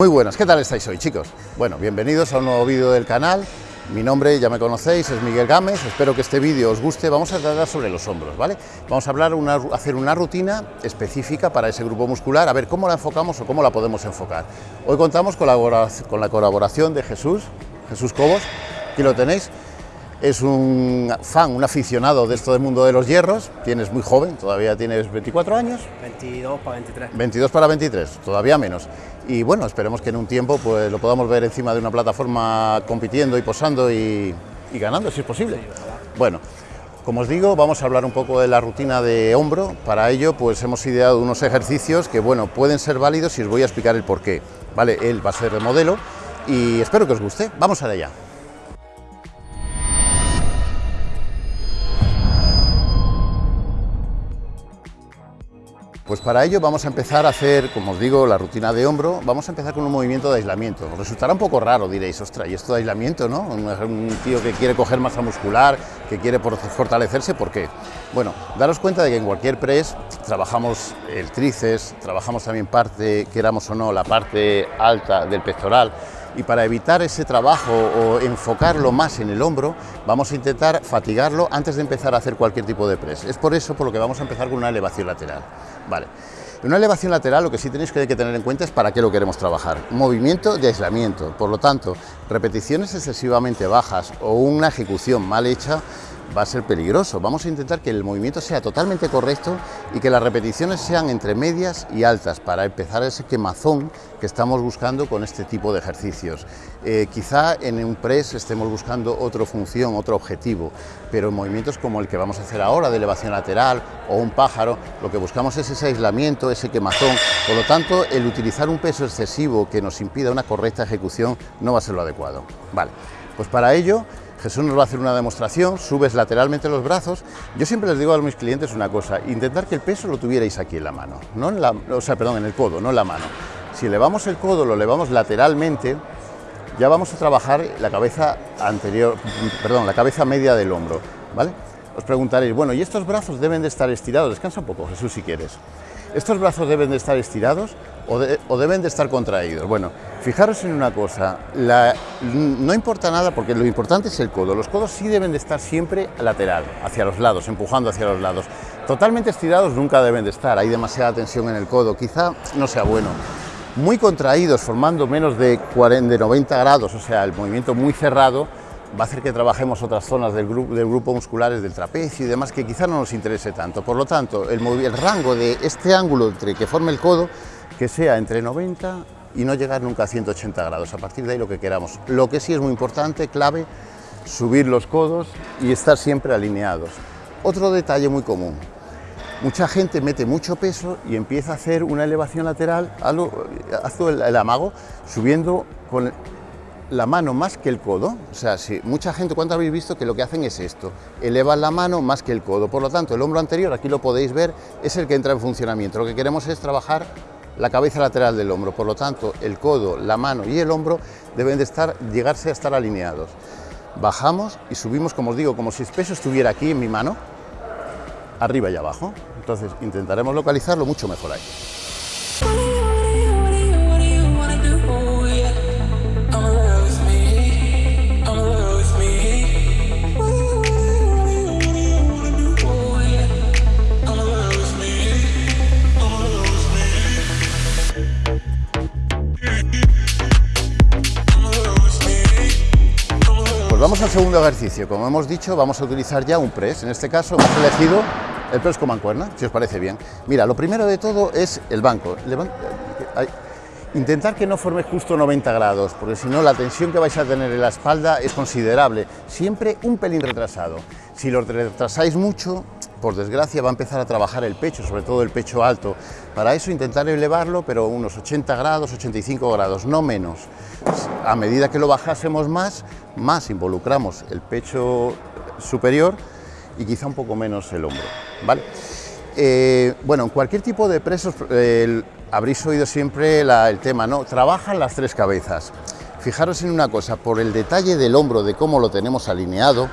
Muy buenas, ¿qué tal estáis hoy chicos? Bueno, bienvenidos a un nuevo vídeo del canal, mi nombre ya me conocéis, es Miguel Gámez, espero que este vídeo os guste, vamos a tratar sobre los hombros, ¿vale? Vamos a hablar, hacer una rutina específica para ese grupo muscular, a ver cómo la enfocamos o cómo la podemos enfocar. Hoy contamos con la, con la colaboración de Jesús, Jesús Cobos, aquí lo tenéis, es un fan, un aficionado de esto del mundo de los hierros, tienes muy joven, todavía tienes 24 años. 22 para 23. 22 para 23, todavía menos. Y bueno, esperemos que en un tiempo pues lo podamos ver encima de una plataforma compitiendo y posando y, ganando, si es posible. bueno, como os digo, vamos a hablar un poco de la rutina de hombro. Para ello, pues hemos ideado unos ejercicios que, bueno, pueden ser válidos y os voy a explicar el porqué. Vale, él va a ser de modelo y espero que os guste. Vamos allá. Pues para ello vamos a empezar a hacer, como os digo, la rutina de hombro, vamos a empezar con un movimiento de aislamiento. resultará un poco raro, diréis, ostras, ¿y esto de aislamiento, no? Un, tío que quiere coger masa muscular, que quiere fortalecerse, ¿por qué? Bueno, daros cuenta de que en cualquier press trabajamos el tríceps, trabajamos también parte, queramos o no, la parte alta del pectoral, y para evitar ese trabajo o enfocarlo más en el hombro, vamos a intentar fatigarlo antes de empezar a hacer cualquier tipo de press. Es por eso por lo que vamos a empezar con una elevación lateral. Vale. Una elevación lateral lo que sí tenéis que tener en cuenta es para qué lo queremos trabajar. Movimiento de aislamiento, por lo tanto, repeticiones excesivamente bajas o una ejecución mal hecha va a ser peligroso. Vamos a intentar que el movimiento sea totalmente correcto y que las repeticiones sean entre medias y altas para empezar ese quemazón que estamos buscando con este tipo de ejercicios. Eh, quizá en un press estemos buscando otra función, otro objetivo, pero en movimientos como el que vamos a hacer ahora de elevación lateral o un pájaro, lo que buscamos es ese aislamiento, ese quemazón. Por lo tanto, el utilizar un peso excesivo que nos impida una correcta ejecución no va a ser lo adecuado. Vale, pues para ello Jesús nos va a hacer una demostración, subes lateralmente los brazos. Yo siempre les digo a mis clientes una cosa, intentar que el peso lo tuvierais aquí en la mano, no en la, o sea, perdón, en el codo, no en la mano. Si elevamos el codo, lo elevamos lateralmente, ya vamos a trabajar la cabeza anterior, perdón, la cabeza media del hombro, ¿vale? Os preguntaréis, bueno, ¿y estos brazos deben de estar estirados? Descansa un poco, Jesús, si quieres. ¿Estos brazos deben de estar estirados o, deben de estar contraídos? Bueno, fijaros en una cosa, no importa nada porque lo importante es el codo. Los codos sí deben de estar siempre lateral, hacia los lados, empujando hacia los lados. Totalmente estirados nunca deben de estar, hay demasiada tensión en el codo, quizá no sea bueno. Muy contraídos, formando menos de, 40, de 90 grados, o sea, el movimiento muy cerrado, va a hacer que trabajemos otras zonas del grupo, del musculares del trapecio y demás que quizá no nos interese tanto. Por lo tanto, el, el rango de este ángulo entre que forme el codo, que sea entre 90 y no llegar nunca a 180 grados, a partir de ahí lo que queramos. Lo que sí es muy importante, clave, subir los codos y estar siempre alineados. Otro detalle muy común, mucha gente mete mucho peso y empieza a hacer una elevación lateral, hace el, el amago, subiendo con la mano más que el codo, o sea, si mucha gente, ¿cuánto habéis visto que lo que hacen es esto? Elevan la mano más que el codo, por lo tanto, el hombro anterior, aquí lo podéis ver, es el que entra en funcionamiento. Lo que queremos es trabajar la cabeza lateral del hombro, por lo tanto, el codo, la mano y el hombro deben de estar, llegarse a estar alineados. Bajamos y subimos, como os digo, como si el peso estuviera aquí en mi mano, arriba y abajo. Entonces, intentaremos localizarlo mucho mejor ahí. Segundo ejercicio. Como hemos dicho, vamos a utilizar ya un press. En este caso hemos elegido el press con mancuerna, si os parece bien. Mira, lo primero de todo es el banco. Intentar que no forme justo 90 grados, porque si no la tensión que vais a tener en la espalda es considerable. Siempre un pelín retrasado. Si lo retrasáis mucho, por desgracia va a empezar a trabajar el pecho, sobre todo el pecho alto. Para eso intentar elevarlo, pero unos 80 grados, 85 grados, no menos. A medida que lo bajásemos más, más involucramos el pecho superior y quizá un poco menos el hombro. ¿vale? Eh, bueno, en cualquier tipo de presos habréis oído siempre el tema, ¿no? Trabajan las tres cabezas. Fijaros en una cosa, por el detalle del hombro, de cómo lo tenemos alineado,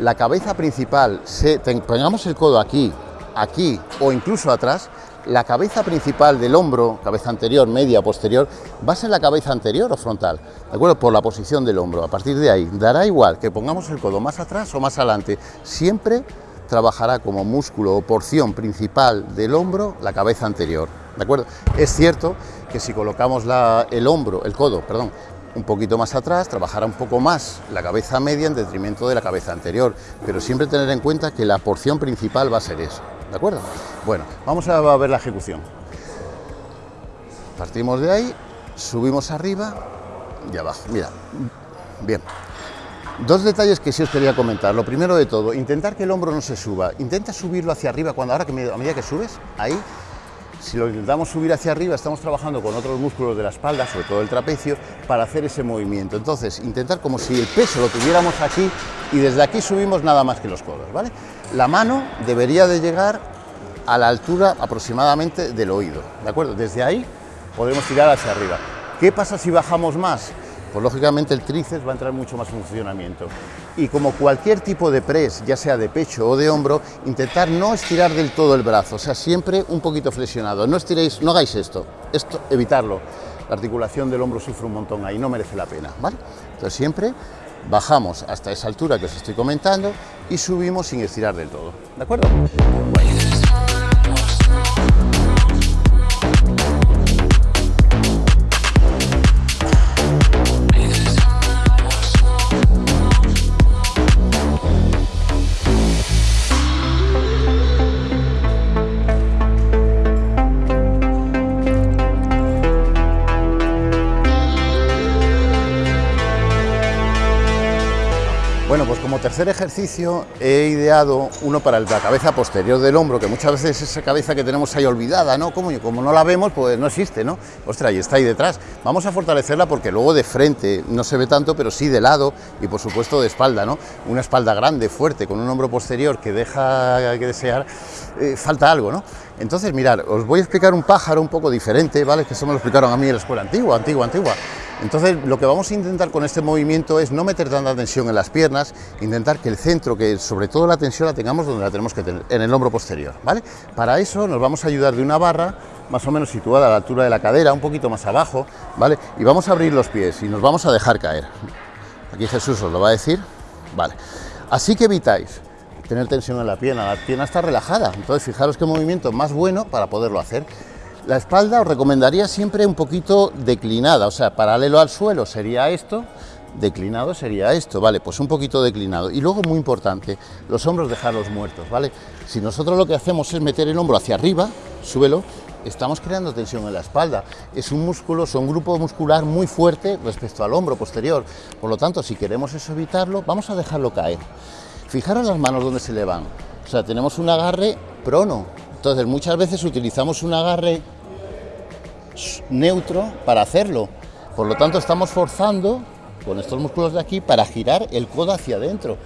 la cabeza principal, se, pongamos el codo aquí, aquí o incluso atrás, la cabeza principal del hombro, cabeza anterior, media, posterior, va a ser la cabeza anterior o frontal, ¿de acuerdo? Por la posición del hombro. A partir de ahí, dará igual que pongamos el codo más atrás o más adelante, siempre trabajará como músculo o porción principal del hombro la cabeza anterior, ¿de acuerdo? Es cierto que si colocamos el hombro, el codo, perdón, un poquito más atrás, trabajará un poco más la cabeza media en detrimento de la cabeza anterior, pero siempre tener en cuenta que la porción principal va a ser eso, ¿de acuerdo? Bueno, vamos a ver la ejecución. Partimos de ahí, subimos arriba y abajo, mira, bien. Dos detalles que sí os quería comentar. Lo primero de todo, intentar que el hombro no se suba. Intenta subirlo hacia arriba cuando ahora que a medida que subes, ahí si lo intentamos subir hacia arriba, estamos trabajando con otros músculos de la espalda, sobre todo el trapecio, para hacer ese movimiento. Entonces, intentar como si el peso lo tuviéramos aquí y desde aquí subimos nada más que los codos, ¿vale? La mano debería de llegar a la altura aproximadamente del oído, ¿de acuerdo? Desde ahí podemos tirar hacia arriba. ¿Qué pasa si bajamos más? Pues lógicamente el tríceps va a entrar mucho más en funcionamiento. Y como cualquier tipo de press, ya sea de pecho o de hombro, intentar no estirar del todo el brazo, o sea, siempre un poquito flexionado. No estiréis, no hagáis esto, esto evitarlo. La articulación del hombro sufre un montón ahí, no merece la pena, ¿vale? Entonces siempre bajamos hasta esa altura que os estoy comentando y subimos sin estirar del todo, ¿de acuerdo? Como tercer ejercicio he ideado uno para la cabeza posterior del hombro, que muchas veces esa cabeza que tenemos ahí olvidada, ¿no? Como, como no la vemos, pues no existe, ¿no? Ostras, y está ahí detrás. Vamos a fortalecerla porque luego de frente no se ve tanto, pero sí de lado y por supuesto de espalda, ¿no? Una espalda grande, fuerte, con un hombro posterior que deja que desear, eh, falta algo, ¿no? Entonces, mirad, os voy a explicar un pájaro un poco diferente, ¿vale? Que eso me lo explicaron a mí en la escuela antigua, antigua, antigua. Entonces, lo que vamos a intentar con este movimiento es no meter tanta tensión en las piernas, intentar que el centro, que sobre todo la tensión la tengamos donde la tenemos que tener, en el hombro posterior, ¿vale? Para eso nos vamos a ayudar de una barra más o menos situada a la altura de la cadera, un poquito más abajo, ¿vale? Y vamos a abrir los pies y nos vamos a dejar caer. Aquí Jesús os lo va a decir, ¿vale? Así que evitáis tener tensión en la pierna, la pierna está relajada, entonces fijaros qué movimiento más bueno para poderlo hacer. La espalda os recomendaría siempre un poquito declinada, o sea, paralelo al suelo sería esto, declinado sería esto, ¿vale? Pues un poquito declinado. Y luego, muy importante, los hombros dejarlos muertos, ¿vale? Si nosotros lo que hacemos es meter el hombro hacia arriba, súbelo, estamos creando tensión en la espalda. Es un músculo, es un grupo muscular muy fuerte respecto al hombro posterior. Por lo tanto, si queremos eso evitarlo, vamos a dejarlo caer. Fijaros las manos donde se le van. O sea, tenemos un agarre prono. Entonces, muchas veces utilizamos un agarre neutro para hacerlo. Por lo tanto, estamos forzando con estos músculos de aquí para girar el codo hacia adentro.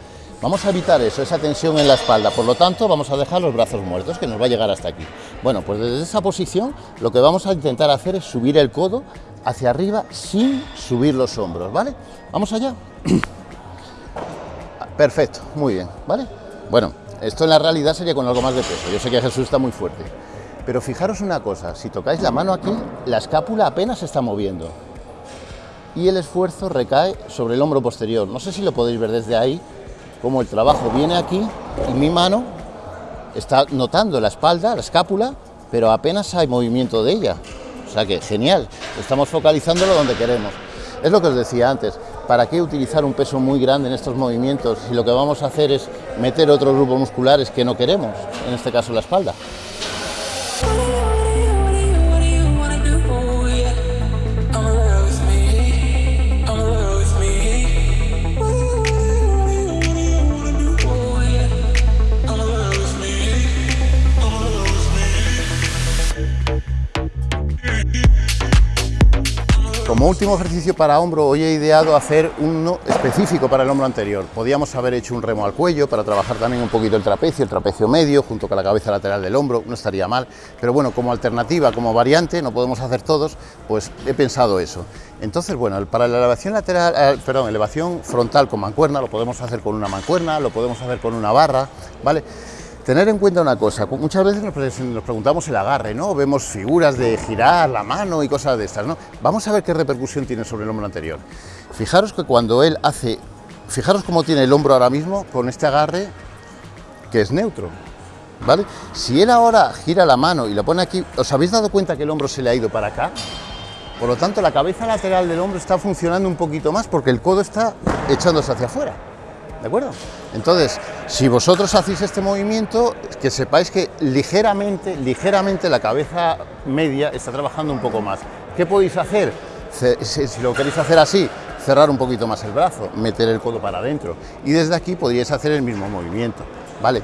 Vamos a evitar eso, esa tensión en la espalda, por lo tanto vamos a dejar los brazos muertos, que nos va a llegar hasta aquí. Bueno, pues desde esa posición lo que vamos a intentar hacer es subir el codo hacia arriba sin subir los hombros, ¿vale? Vamos allá. Perfecto, muy bien, ¿vale? Bueno, esto en la realidad sería con algo más de peso, yo sé que Jesús está muy fuerte. Pero fijaros una cosa, si tocáis la mano aquí, la escápula apenas se está moviendo. Y el esfuerzo recae sobre el hombro posterior. No sé si lo podéis ver desde ahí, como el trabajo viene aquí y mi mano está notando la espalda, la escápula, pero apenas hay movimiento de ella. O sea que genial, estamos focalizándolo donde queremos. Es lo que os decía antes, ¿para qué utilizar un peso muy grande en estos movimientos si lo que vamos a hacer es meter otros grupos musculares que no queremos, en este caso la espalda? Como último ejercicio para hombro, hoy he ideado hacer uno específico para el hombro anterior. Podíamos haber hecho un remo al cuello para trabajar también un poquito el trapecio, el trapecio medio, junto con la cabeza lateral del hombro, no estaría mal. Pero bueno, como alternativa, como variante, no podemos hacer todos, pues he pensado eso. Entonces, bueno, para la elevación lateral, eh, perdón, elevación frontal con mancuerna, lo podemos hacer con una mancuerna, lo podemos hacer con una barra, ¿vale? Tener en cuenta una cosa, muchas veces nos, preguntamos el agarre, ¿no? Vemos figuras de girar la mano y cosas de estas, ¿no? Vamos a ver qué repercusión tiene sobre el hombro anterior. Fijaros que cuando él hace, fijaros cómo tiene el hombro ahora mismo con este agarre que es neutro, ¿vale? Si él ahora gira la mano y la pone aquí, ¿os habéis dado cuenta que el hombro se le ha ido para acá? Por lo tanto, la cabeza lateral del hombro está funcionando un poquito más porque el codo está echándose hacia afuera. ¿De acuerdo? Entonces, si vosotros hacéis este movimiento, que sepáis que ligeramente, ligeramente la cabeza media está trabajando un poco más. ¿Qué podéis hacer? Si lo queréis hacer así, cerrar un poquito más el brazo, meter el codo para adentro y desde aquí podríais hacer el mismo movimiento, ¿vale?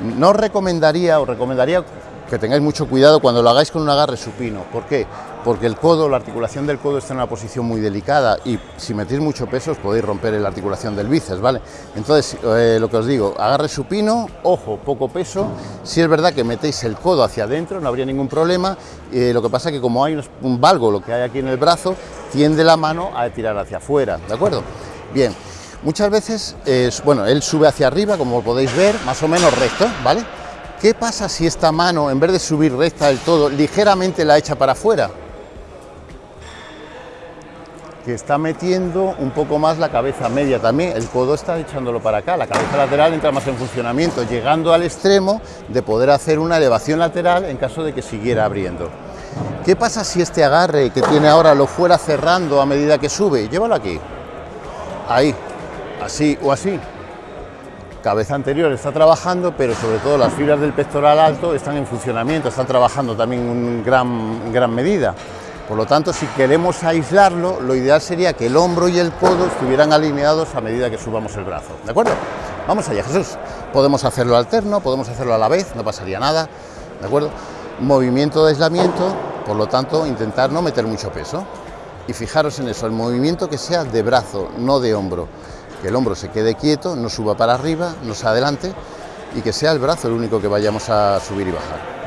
No recomendaría, os recomendaría que tengáis mucho cuidado cuando lo hagáis con un agarre supino. ¿Por qué? Porque el codo, la articulación del codo está en una posición muy delicada y si metéis mucho peso os podéis romper la articulación del bíceps, ¿vale? Entonces, eh, lo que os digo, agarre supino, ojo, poco peso. Si es verdad que metéis el codo hacia adentro, no habría ningún problema. Eh, lo que pasa que como hay un valgo, lo que hay aquí en el brazo, tiende la mano a tirar hacia afuera, ¿de acuerdo? Bien, muchas veces, bueno, él sube hacia arriba, como podéis ver, más o menos recto, ¿vale? ¿Qué pasa si esta mano, en vez de subir recta del todo, ligeramente la echa para afuera? Que está metiendo un poco más la cabeza media también, el codo está echándolo para acá, la cabeza lateral entra más en funcionamiento, llegando al extremo de poder hacer una elevación lateral en caso de que siguiera abriendo. ¿Qué pasa si este agarre que tiene ahora lo fuera cerrando a medida que sube? Llévalo aquí, ahí, así o así, cabeza anterior está trabajando, pero sobre todo las fibras del pectoral alto están en funcionamiento, están trabajando también en gran, gran medida. Por lo tanto, si queremos aislarlo, lo ideal sería que el hombro y el codo estuvieran alineados a medida que subamos el brazo. ¿De acuerdo? Vamos allá, Jesús. Podemos hacerlo alterno, podemos hacerlo a la vez, no pasaría nada. ¿De acuerdo? Movimiento de aislamiento, por lo tanto, intentar no meter mucho peso. Y fijaros en eso, el movimiento que sea de brazo, no de hombro que el hombro se quede quieto, no suba para arriba, no se adelante y que sea el brazo el único que vayamos a subir y bajar.